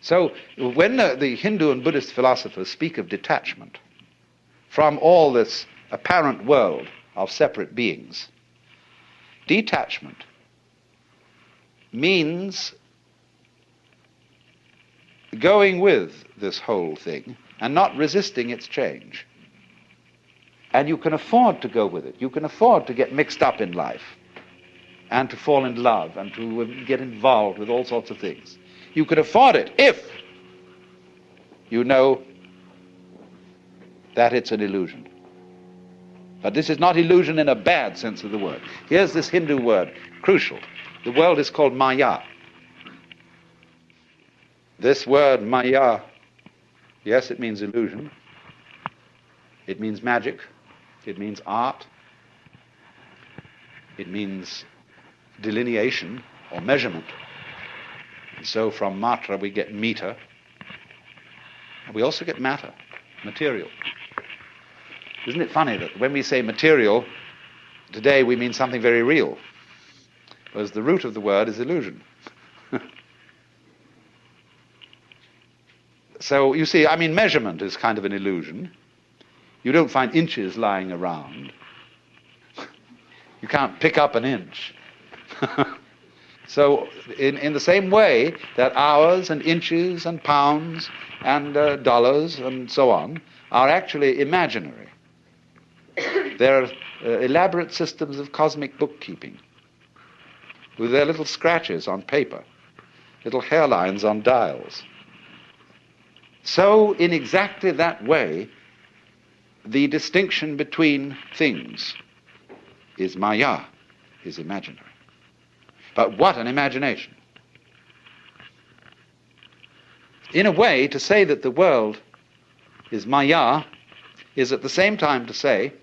So when the, the Hindu and Buddhist philosophers speak of detachment from all this apparent world of separate beings, detachment means going with this whole thing and not resisting its change. And you can afford to go with it. You can afford to get mixed up in life and to fall in love and to get involved with all sorts of things. You can afford it if you know that it's an illusion. But this is not illusion in a bad sense of the word. Here's this Hindu word, crucial. The world is called Maya. This word Maya, yes, it means illusion. It means magic. It means art. It means delineation or measurement. And so from matra we get meter. And we also get matter, material. Isn't it funny that when we say material, today we mean something very real, whereas the root of the word is illusion. so you see, I mean, measurement is kind of an illusion. You don't find inches lying around. You can't pick up an inch. so, in, in the same way that hours and inches and pounds and uh, dollars and so on are actually imaginary, there are uh, elaborate systems of cosmic bookkeeping with their little scratches on paper, little hairlines on dials. So, in exactly that way, the distinction between things is maya, is imaginary. But what an imagination! In a way, to say that the world is maya is at the same time to say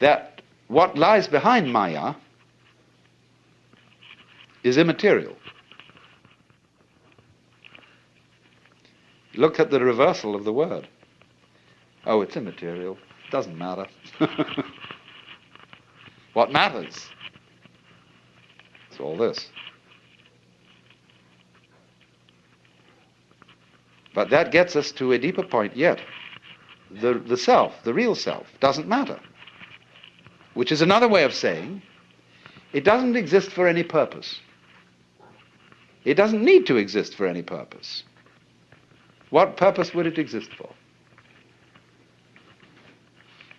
that what lies behind maya is immaterial. Look at the reversal of the word. Oh, it's immaterial. Doesn't matter. what matters is all this. But that gets us to a deeper point yet. The, the self, the real self, doesn't matter. Which is another way of saying it doesn't exist for any purpose. It doesn't need to exist for any purpose. What purpose would it exist for?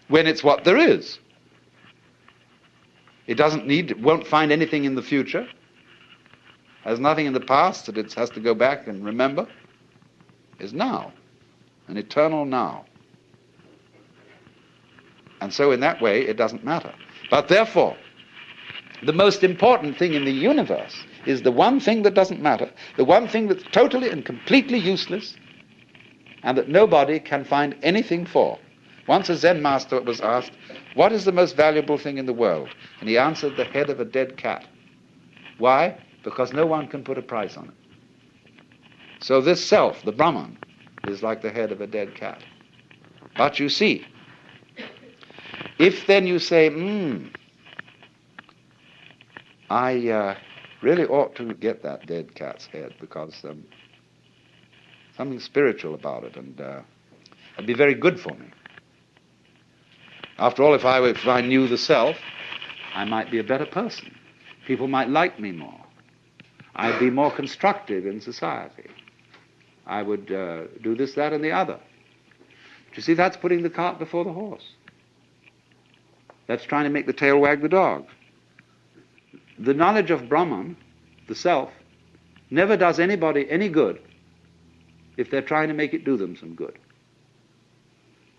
when it's what there is. It doesn't need, it won't find anything in the future, has nothing in the past that it has to go back and remember, is now, an eternal now. And so, in that way, it doesn't matter. But therefore, the most important thing in the universe is the one thing that doesn't matter, the one thing that's totally and completely useless, and that nobody can find anything for. Once a Zen master was asked, What is the most valuable thing in the world? And he answered, The head of a dead cat. Why? Because no one can put a price on it. So this self, the Brahman, is like the head of a dead cat. But you see, if then you say, hmm, I uh, really ought to get that dead cat's head because um, something spiritual about it and uh, it'd be very good for me. After all, if I, if I knew the self, I might be a better person. People might like me more. I'd be more constructive in society. I would uh, do this, that, and the other. Do you see, that's putting the cart before the horse. That's trying to make the tail wag the dog. The knowledge of Brahman, the self, never does anybody any good if they're trying to make it do them some good.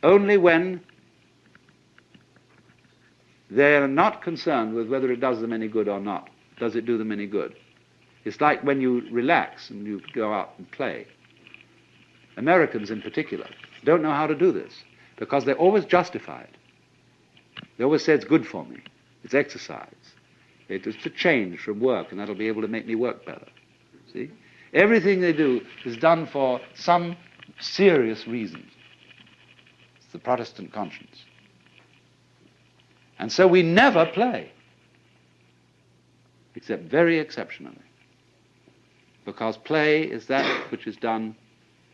Only when they're not concerned with whether it does them any good or not. Does it do them any good? It's like when you relax and you go out and play. Americans in particular don't know how to do this because they always justify it. They always say it's good for me. It's exercise. It is to change from work and that'll be able to make me work better. See? Everything they do is done for some serious reason. It's the Protestant conscience. And so we never play, except very exceptionally. Because play is that which is done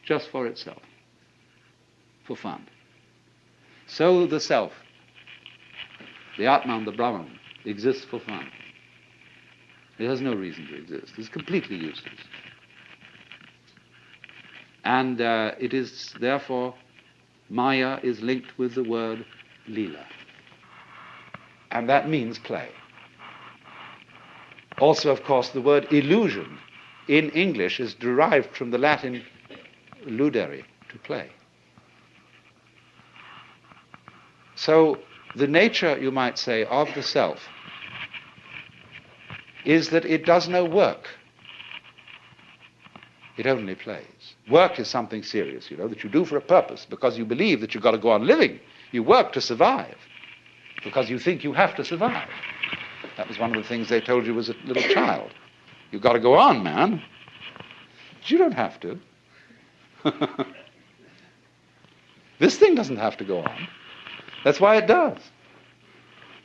just for itself, for fun. So the self, the Atman, the Brahman, exists for fun. It has no reason to exist. It's completely useless. And uh, it is therefore, Maya is linked with the word lila. And that means play. Also, of course, the word illusion in English is derived from the Latin ludere, to play. So, the nature, you might say, of the self is that it does no work. It only plays. Work is something serious, you know, that you do for a purpose because you believe that you've got to go on living. You work to survive because you think you have to survive. That was one of the things they told you as a little child. You've got to go on, man. But you don't have to. this thing doesn't have to go on. That's why it does.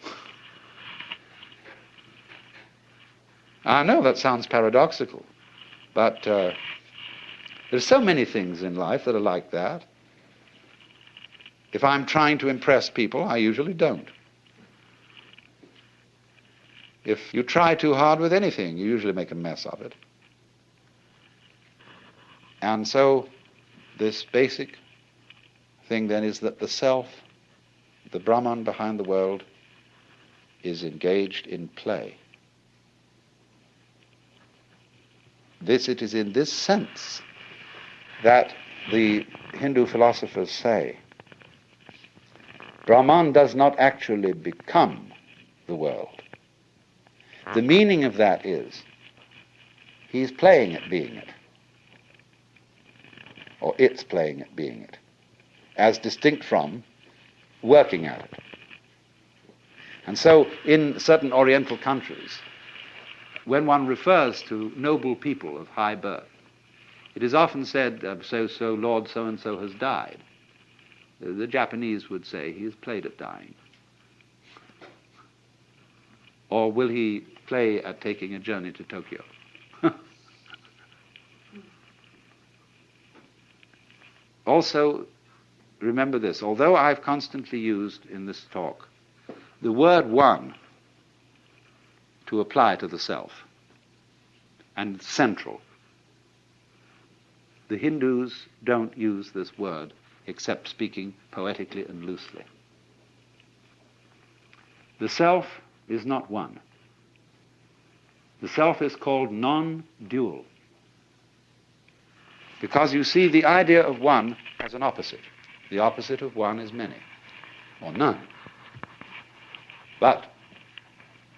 I know that sounds paradoxical, but uh, there's so many things in life that are like that. If I'm trying to impress people, I usually don't. If you try too hard with anything, you usually make a mess of it. And so, this basic thing then is that the self, the Brahman behind the world, is engaged in play. This, it is in this sense that the Hindu philosophers say Brahman does not actually become the world. The meaning of that is he's playing at being it, or it's playing at being it, as distinct from working at it. And so, in certain Oriental countries, when one refers to noble people of high birth, it is often said, so so, Lord so and so has died. The Japanese would say he has played at dying. Or will he play at taking a journey to Tokyo? also, remember this although I've constantly used in this talk the word one to apply to the self and central. The Hindus don't use this word except speaking poetically and loosely. The self is not one. The self is called non dual. Because you see, the idea of one has an opposite. The opposite of one is many, or none. But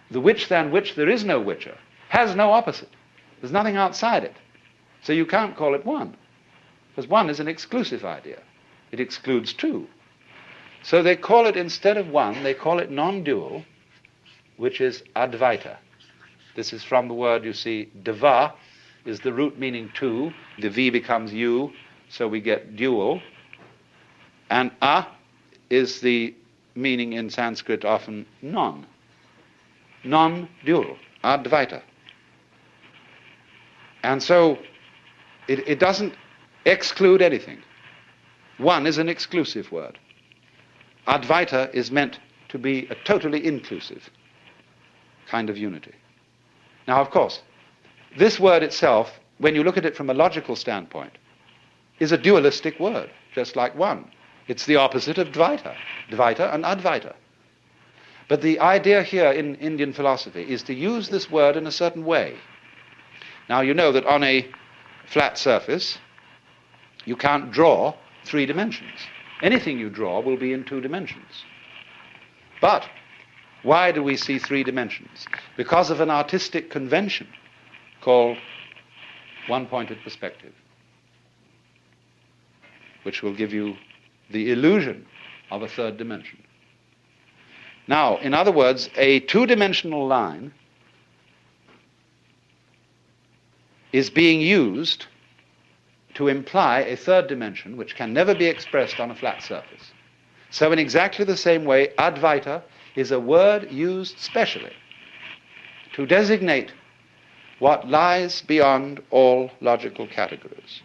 the which than which there is no whicher has no opposite. There's nothing outside it. So you can't call it one. Because one is an exclusive idea. It excludes two. So they call it, instead of one, they call it non dual, which is advaita. This is from the word, you see, dva is the root meaning two. The V becomes U, so we get dual. And a is the meaning in Sanskrit often non non-dual, advaita. And so it, it doesn't exclude anything. One is an exclusive word. Advaita is meant to be a totally inclusive kind of unity. Now, of course, this word itself, when you look at it from a logical standpoint, is a dualistic word, just like one. It's the opposite of Dvaita, Dvaita and Advaita. But the idea here in Indian philosophy is to use this word in a certain way. Now, you know that on a flat surface, you can't draw three dimensions. Anything you draw will be in two dimensions. But why do we see three dimensions? Because of an artistic convention called one pointed perspective, which will give you the illusion of a third dimension. Now, in other words, a two dimensional line is being used to imply a third dimension which can never be expressed on a flat surface. So, in exactly the same way, Advaita is a word used specially to designate what lies beyond all logical categories.